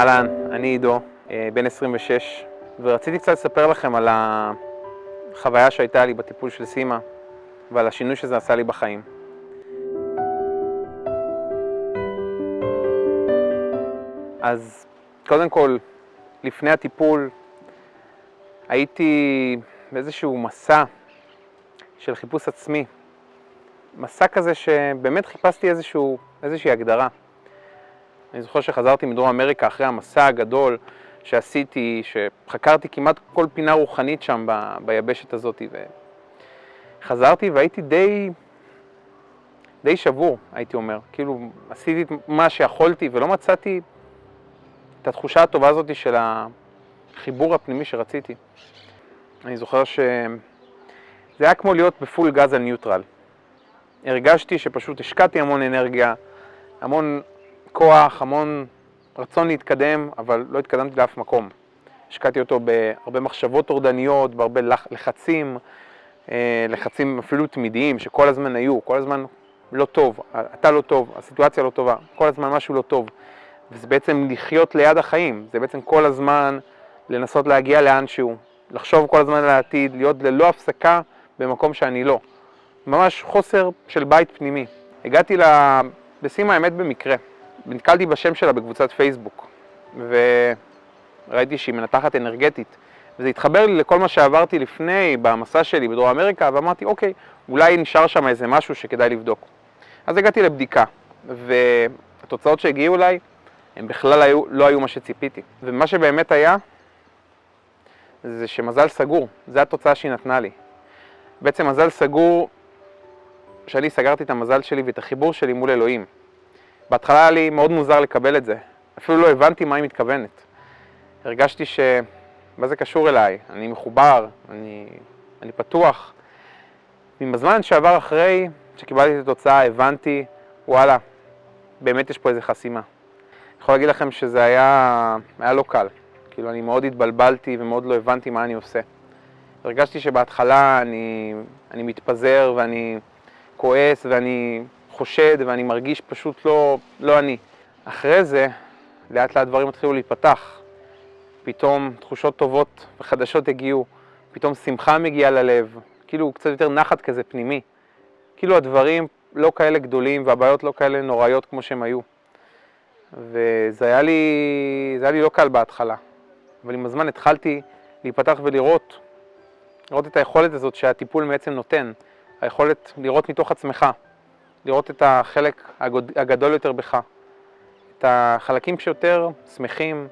אהלן, אני עידו, אה, בן 26, ורציתי קצת לספר לכם על החוויה שהייתה לי בטיפול של סימה ועל השינוי שזה עשה לי בחיים. אז קודם כל, לפני הטיפול הייתי באיזשהו מסע של חיפוש עצמי. מסע כזה שבאמת חיפשתי איזשהו, איזושהי הגדרה. אני זוכר שחזרתי מדרום אמריקה אחרי המסע הגדול שעשיתי, שחקרתי כמעט כל פינה רוחנית שם ב, ביבשת הזאת, וחזרתי והייתי די, די שבור, הייתי אומר. כאילו, עשיתי מה שיכולתי ולא מצאתי את התחושה הטובה הזאת של החיבור הפנימי שרציתי. אני זוכר שזה היה כמו להיות בפול גז על ניוטרל. הרגשתי שפשוט השקעתי המון אנרגיה, המון כוח, המון רצון להתקדם, אבל לא התקדמתי לאף מקום. השקעתי אותו בהרבה מחשבות טורדניות, בהרבה לחצים, אה, לחצים אפילו תמידיים שכל הזמן היו, כל הזמן לא טוב, אתה לא טוב, הסיטואציה לא טובה, כל הזמן משהו לא טוב. וזה בעצם לחיות ליד החיים, זה בעצם כל הזמן לנסות להגיע לאנשהו, לחשוב כל הזמן על העתיד, להיות ללא הפסקה במקום שאני לא. ממש חוסר של בית פנימי. הגעתי לסימה האמת במקרה. נתקלתי בשם שלה בקבוצת פייסבוק, וראיתי שהיא מנתחת אנרגטית, וזה התחבר לי לכל מה שעברתי לפני, במסע שלי בדרום אמריקה, ואמרתי, אוקיי, אולי נשאר שם איזה משהו שכדאי לבדוק. אז הגעתי לבדיקה, והתוצאות שהגיעו אליי, הם בכלל היו, לא היו מה שציפיתי. ומה שבאמת היה, זה שמזל סגור, זו התוצאה שהיא נתנה לי. בעצם מזל סגור, שאני סגרתי את המזל שלי ואת החיבור שלי מול אלוהים. בהתחלה היה לי מאוד מוזר לקבל את זה, אפילו לא הבנתי מה היא מתכוונת. הרגשתי ש... מה זה קשור אליי? אני מחובר, אני, אני פתוח. עם הזמן שעבר אחרי שקיבלתי את התוצאה, הבנתי, וואלה, באמת יש פה איזה חסימה. אני יכול להגיד לכם שזה היה, היה לא קל. כאילו, אני מאוד התבלבלתי ומאוד לא הבנתי מה אני עושה. הרגשתי שבהתחלה אני, אני מתפזר ואני כועס ואני חושד ואני מרגיש פשוט לא, לא אני. אחרי זה, לאט לאט דברים התחילו להיפתח. פתאום תחושות טובות וחדשות הגיעו, פתאום שמחה מגיעה ללב, כאילו קצת יותר נחת כזה פנימי. כאילו הדברים לא כאלה גדולים והבעיות לא כאלה נוראיות כמו שהם היו. וזה היה לי, זה היה לי לא קל בהתחלה, אבל עם הזמן התחלתי להיפתח ולראות, לראות את היכולת הזאת שהטיפול בעצם נותן, היכולת לראות מתוך עצמך. לראות את החלק הגדול יותר בך, את החלקים שיותר שמחים,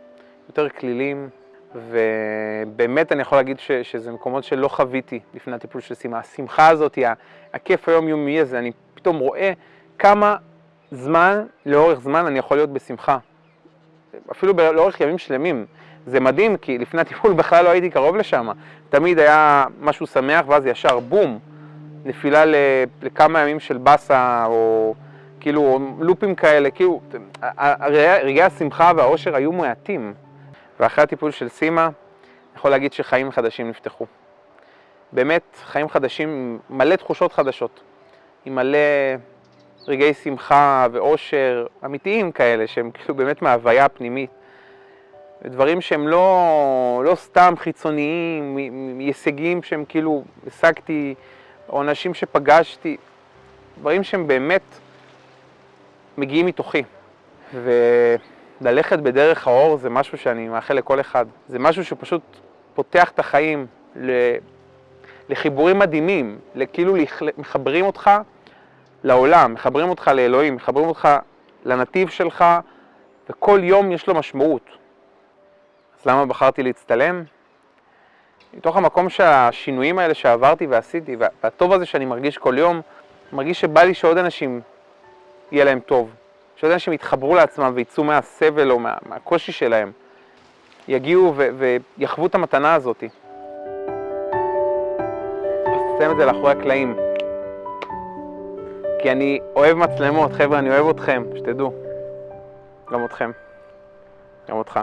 יותר כלילים, ובאמת אני יכול להגיד ש, שזה מקומות שלא חוויתי לפני הטיפול של סימה. השמחה הזאת, הכיף היומיומי הזה, אני פתאום רואה כמה זמן, לאורך זמן, אני יכול להיות בשמחה. אפילו לאורך ימים שלמים. זה מדהים, כי לפני הטיפול בכלל לא הייתי קרוב לשם. תמיד היה משהו שמח, ואז ישר בום, נפילה לכמה ימים של באסה, או כאילו לופים כאלה, כאילו רגעי השמחה והאושר היו מעטים. ואחרי הטיפול של סימה, אני יכול להגיד שחיים חדשים נפתחו. באמת, חיים חדשים, מלא תחושות חדשות, עם מלא רגעי שמחה ואושר אמיתיים כאלה, שהם כאילו באמת מההוויה הפנימית. דברים שהם לא, לא סתם חיצוניים, הישגים שהם כאילו השגתי או אנשים שפגשתי, דברים שהם באמת מגיעים מתוכי. וללכת בדרך האור זה משהו שאני מאחל לכל אחד. זה משהו שפשוט פותח את החיים לחיבורים מדהימים, כאילו מחברים אותך לעולם, מחברים אותך לאלוהים, מחברים אותך לנתיב שלך, וכל יום יש לו משמעות. אז למה בחרתי להצטלם? מתוך המקום שהשינויים האלה שעברתי ועשיתי, והטוב הזה שאני מרגיש כל יום, מרגיש שבא לי שעוד אנשים יהיה להם טוב, שעוד אנשים יתחברו לעצמם ויצאו מהסבל או מה, מהקושי שלהם, יגיעו ו- ויחוו את המתנה הזאת. נסיים את זה לאחורי הקלעים. כי אני אוהב מצלמות, חבר'ה, אני אוהב אתכם, שתדעו. גם אתכם. גם אותך.